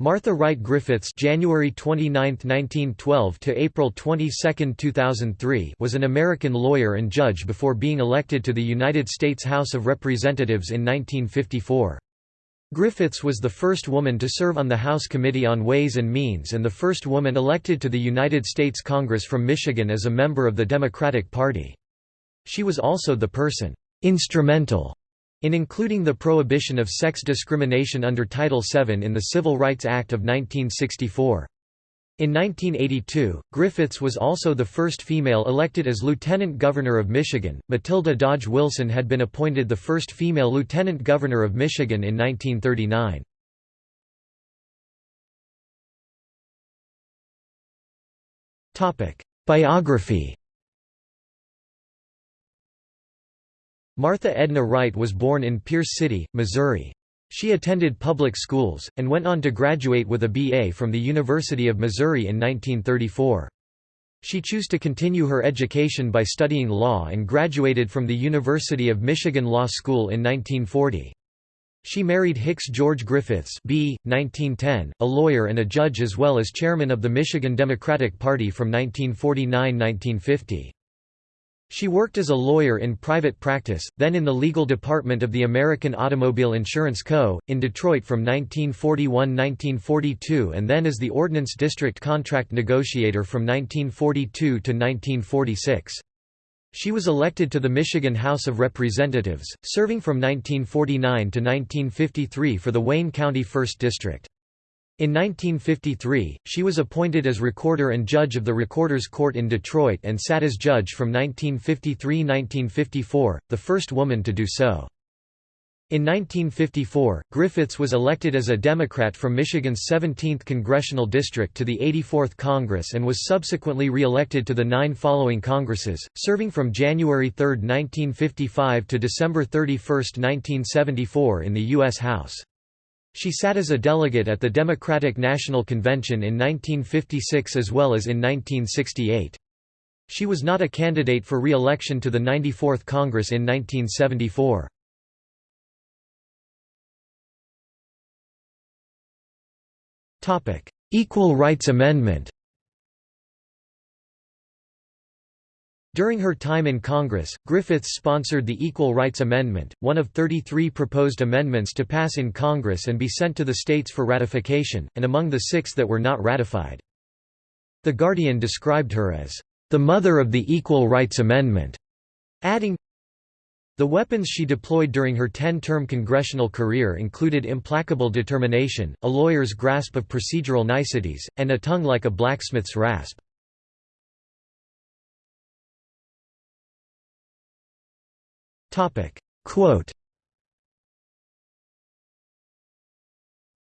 Martha Wright Griffiths January 29, 1912 to April 22, 2003 was an American lawyer and judge before being elected to the United States House of Representatives in 1954. Griffiths was the first woman to serve on the House Committee on Ways and Means and the first woman elected to the United States Congress from Michigan as a member of the Democratic Party. She was also the person instrumental in including the prohibition of sex discrimination under Title VII in the Civil Rights Act of 1964. In 1982, Griffiths was also the first female elected as Lieutenant Governor of Michigan. Matilda Dodge Wilson had been appointed the first female Lieutenant Governor of Michigan in 1939. Topic: Biography Martha Edna Wright was born in Pierce City, Missouri. She attended public schools, and went on to graduate with a B.A. from the University of Missouri in 1934. She chose to continue her education by studying law and graduated from the University of Michigan Law School in 1940. She married Hicks George Griffiths B. 1910, a lawyer and a judge as well as chairman of the Michigan Democratic Party from 1949–1950. She worked as a lawyer in private practice, then in the legal department of the American Automobile Insurance Co., in Detroit from 1941–1942 and then as the Ordnance District contract negotiator from 1942 to 1946. She was elected to the Michigan House of Representatives, serving from 1949 to 1953 for the Wayne County 1st District. In 1953, she was appointed as recorder and judge of the Recorder's Court in Detroit and sat as judge from 1953–1954, the first woman to do so. In 1954, Griffiths was elected as a Democrat from Michigan's 17th congressional district to the 84th Congress and was subsequently re-elected to the nine following Congresses, serving from January 3, 1955 to December 31, 1974 in the U.S. House. She sat as a delegate at the Democratic National Convention in 1956 as well as in 1968. She was not a candidate for re-election to the 94th Congress in 1974. Equal Rights Amendment During her time in Congress, Griffiths sponsored the Equal Rights Amendment, one of 33 proposed amendments to pass in Congress and be sent to the states for ratification, and among the six that were not ratified. The Guardian described her as, "...the mother of the Equal Rights Amendment", adding, the weapons she deployed during her 10-term congressional career included implacable determination, a lawyer's grasp of procedural niceties, and a tongue like a blacksmith's rasp. Quote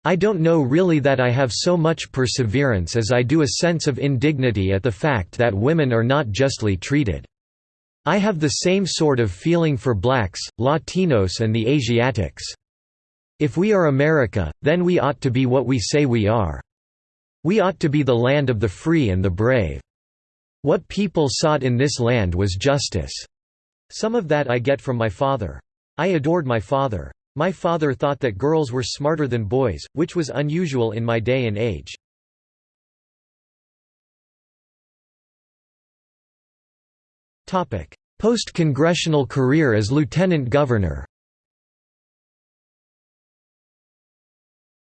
I don't know really that I have so much perseverance as I do a sense of indignity at the fact that women are not justly treated. I have the same sort of feeling for blacks, Latinos and the Asiatics. If we are America, then we ought to be what we say we are. We ought to be the land of the free and the brave. What people sought in this land was justice. Some of that I get from my father. I adored my father. My father thought that girls were smarter than boys, which was unusual in my day and age. Post-congressional career as lieutenant governor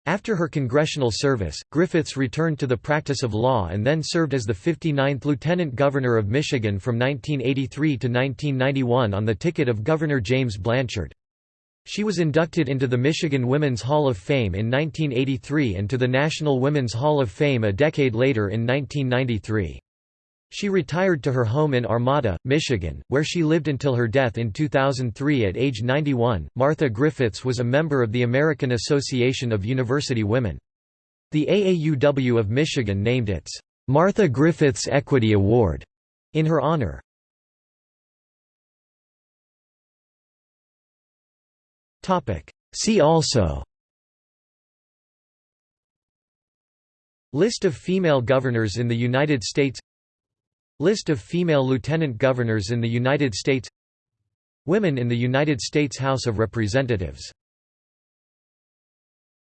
After her congressional service, Griffiths returned to the practice of law and then served as the 59th Lieutenant Governor of Michigan from 1983 to 1991 on the ticket of Governor James Blanchard. She was inducted into the Michigan Women's Hall of Fame in 1983 and to the National Women's Hall of Fame a decade later in 1993. She retired to her home in Armada, Michigan, where she lived until her death in 2003 at age 91. Martha Griffiths was a member of the American Association of University Women. The AAUW of Michigan named its Martha Griffiths Equity Award in her honor. See also List of female governors in the United States List of female lieutenant governors in the United States. Women in the United States House of Representatives